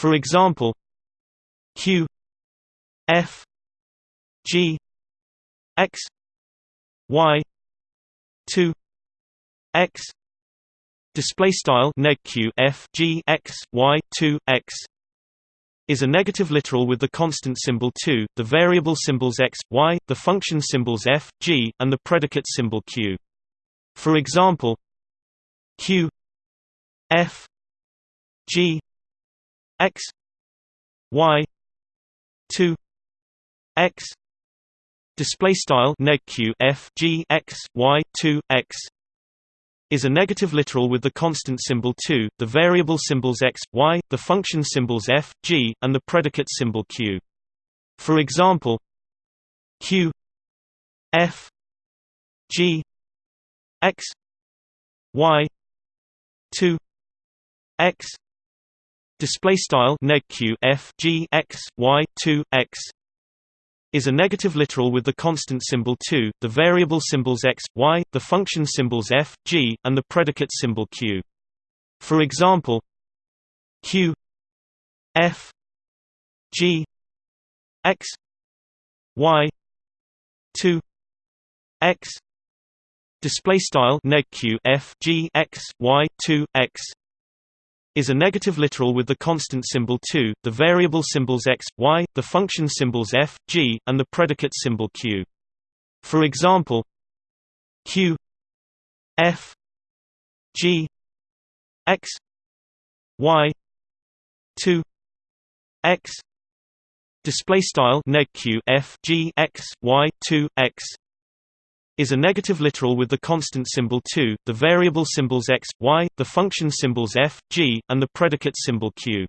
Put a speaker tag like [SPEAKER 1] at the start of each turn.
[SPEAKER 1] For example, q f g x y 2 x display style neg q f g x y 2 x is a negative literal with the constant symbol 2, the variable symbols x, y, the function symbols f, g, and the predicate symbol q. For example, q f g x y 2 x display style neg q f g x y 2 x is a negative literal with the constant symbol 2, the variable symbols x, y, the function symbols f, g, and the predicate symbol q. For example, q f g x y 2 x display style neg q f g x y 2 x is a negative literal with the constant symbol 2, the variable symbols x, y, the function symbols f, g, and the predicate symbol q. For example, q f g x y 2 x display style neg q f g x y 2 x is a negative literal with the constant symbol 2, the variable symbols x, y, the function symbols f, g, and the predicate symbol q. For example, q f g x y 2 x display style neg q f g x y 2 x is a negative literal with the constant symbol 2, the variable symbols x, y, the function symbols f, g, and the predicate symbol q.